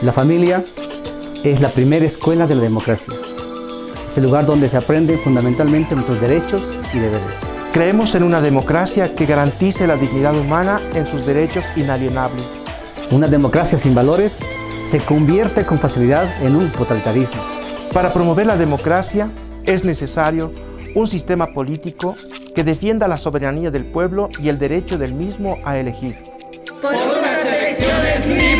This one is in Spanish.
La familia es la primera escuela de la democracia. Es el lugar donde se aprenden fundamentalmente nuestros derechos y deberes. Creemos en una democracia que garantice la dignidad humana en sus derechos inalienables. Una democracia sin valores se convierte con facilidad en un totalitarismo. Para promover la democracia es necesario un sistema político que defienda la soberanía del pueblo y el derecho del mismo a elegir. Por unas elecciones libres.